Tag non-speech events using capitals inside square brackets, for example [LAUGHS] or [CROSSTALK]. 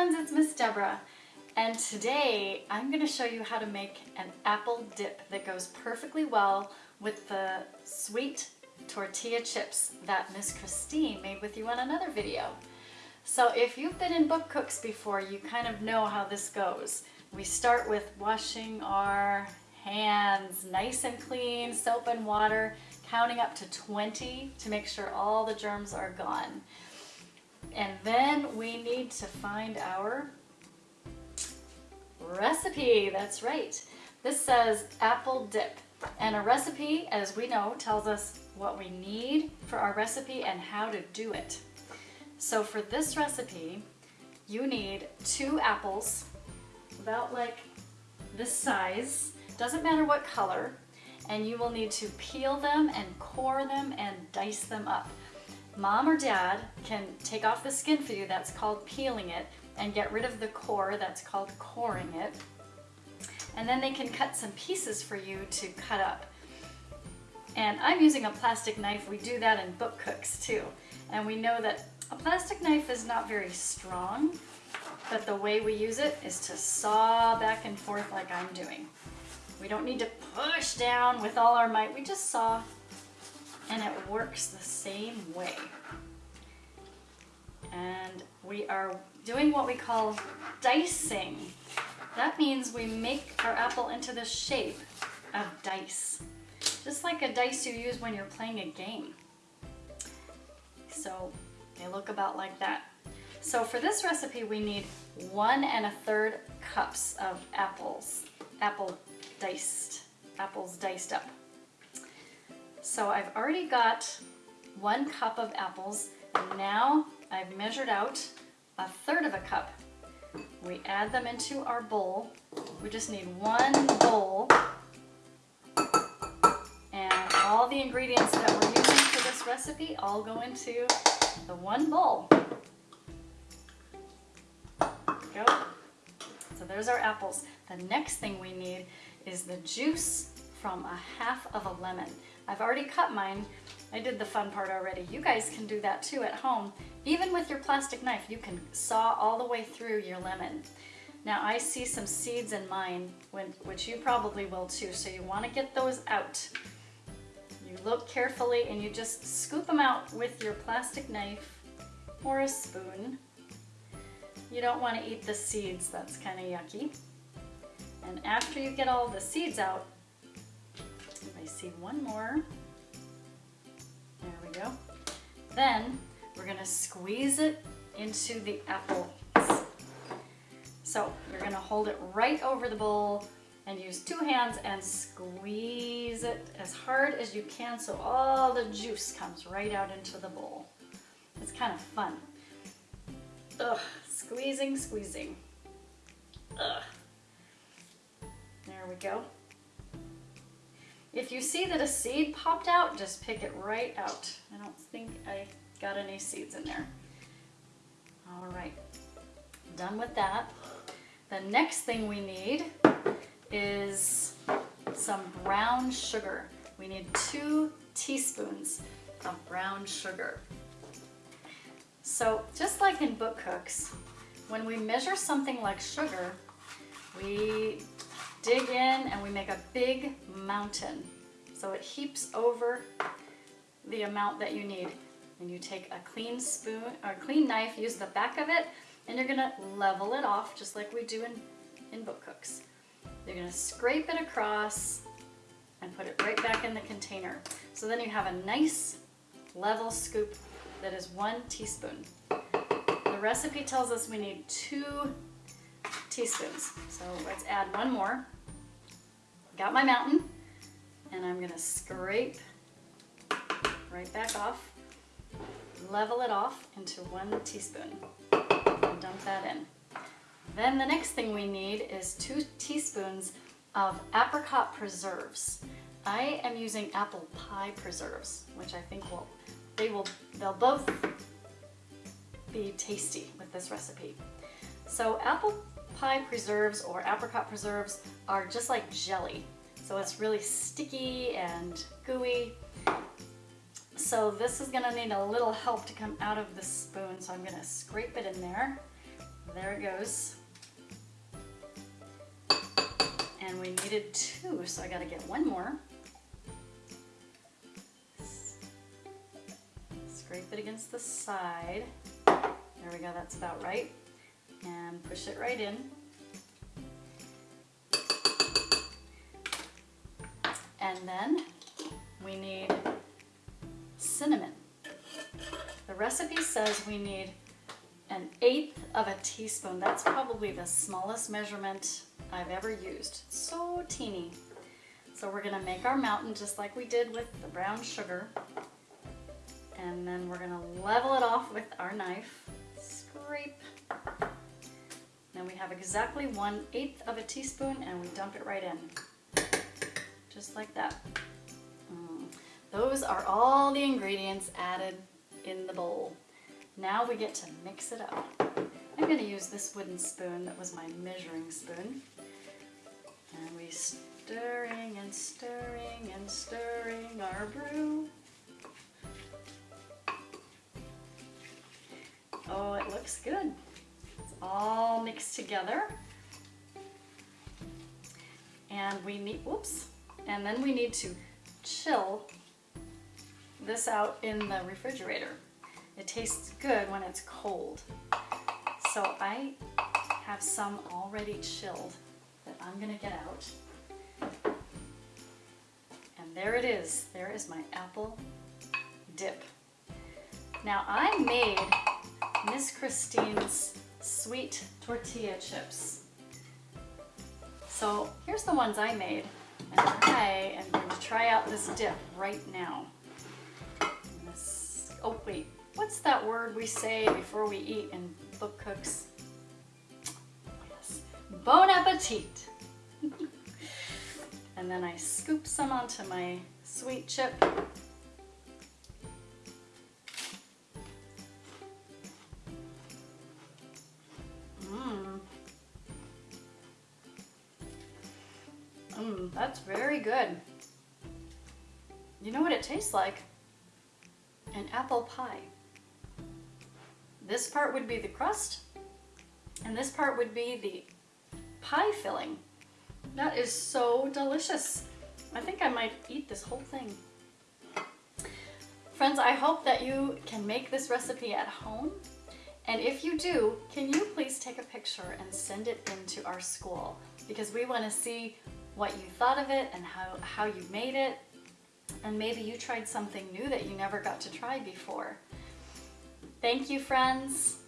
friends, it's Miss Deborah. And today I'm gonna show you how to make an apple dip that goes perfectly well with the sweet tortilla chips that Miss Christine made with you on another video. So if you've been in book cooks before, you kind of know how this goes. We start with washing our hands nice and clean, soap and water, counting up to 20 to make sure all the germs are gone. And then we need to find our recipe. That's right. This says apple dip. And a recipe, as we know, tells us what we need for our recipe and how to do it. So for this recipe, you need two apples, about like this size, doesn't matter what color, and you will need to peel them and core them and dice them up. Mom or dad can take off the skin for you, that's called peeling it, and get rid of the core, that's called coring it. And then they can cut some pieces for you to cut up. And I'm using a plastic knife, we do that in book cooks too. And we know that a plastic knife is not very strong, but the way we use it is to saw back and forth like I'm doing. We don't need to push down with all our might, we just saw and it works the same way. And we are doing what we call dicing. That means we make our apple into the shape of dice, just like a dice you use when you're playing a game. So they look about like that. So for this recipe, we need one and a third cups of apples, apple diced, apples diced up. So I've already got one cup of apples now I've measured out a third of a cup. We add them into our bowl. We just need one bowl and all the ingredients that we're using for this recipe all go into the one bowl. Go. So there's our apples. The next thing we need is the juice from a half of a lemon. I've already cut mine. I did the fun part already. You guys can do that too at home. Even with your plastic knife, you can saw all the way through your lemon. Now I see some seeds in mine, which you probably will too, so you want to get those out. You look carefully and you just scoop them out with your plastic knife or a spoon. You don't want to eat the seeds, that's kind of yucky. And after you get all the seeds out, I see one more. There we go. Then we're gonna squeeze it into the apples. So you're gonna hold it right over the bowl and use two hands and squeeze it as hard as you can so all the juice comes right out into the bowl. It's kind of fun. Ugh, squeezing, squeezing. Ugh. There we go. If you see that a seed popped out, just pick it right out. I don't think I got any seeds in there. All right, done with that. The next thing we need is some brown sugar. We need two teaspoons of brown sugar. So just like in book cooks, when we measure something like sugar, we dig in and we make a big mountain. So it heaps over the amount that you need. And you take a clean spoon or clean knife, use the back of it, and you're gonna level it off just like we do in, in book cooks. You're gonna scrape it across and put it right back in the container. So then you have a nice level scoop that is one teaspoon. The recipe tells us we need two teaspoons. So let's add one more. Got my mountain and I'm gonna scrape right back off, level it off into one teaspoon and dump that in. Then the next thing we need is two teaspoons of apricot preserves. I am using apple pie preserves, which I think will, they will, they'll both be tasty with this recipe. So apple pie preserves or apricot preserves are just like jelly. So it's really sticky and gooey. So this is gonna need a little help to come out of the spoon. So I'm gonna scrape it in there There it goes. And we needed two, so I gotta get one more. Scrape it against the side. There we go, that's about right. And push it right in. And then we need cinnamon. The recipe says we need an eighth of a teaspoon. That's probably the smallest measurement I've ever used. So teeny. So we're gonna make our mountain just like we did with the brown sugar. And then we're gonna level it off with our knife. Scrape. Then we have exactly one eighth of a teaspoon and we dump it right in. Just like that. Mm. Those are all the ingredients added in the bowl. Now we get to mix it up. I'm going to use this wooden spoon that was my measuring spoon. And we stirring and stirring and stirring our brew. Oh, it looks good. All mixed together. And we need, whoops, and then we need to chill this out in the refrigerator. It tastes good when it's cold. So I have some already chilled that I'm gonna get out. And there it is. There is my apple dip. Now I made Miss Christine's sweet tortilla chips. So here's the ones I made. And I am going to try out this dip right now. This, oh wait, what's that word we say before we eat in book cooks? Yes, bon appetit. [LAUGHS] and then I scoop some onto my sweet chip. That's very good. You know what it tastes like? An apple pie. This part would be the crust, and this part would be the pie filling. That is so delicious. I think I might eat this whole thing. Friends, I hope that you can make this recipe at home. And if you do, can you please take a picture and send it into our school? Because we want to see what you thought of it and how, how you made it. And maybe you tried something new that you never got to try before. Thank you, friends.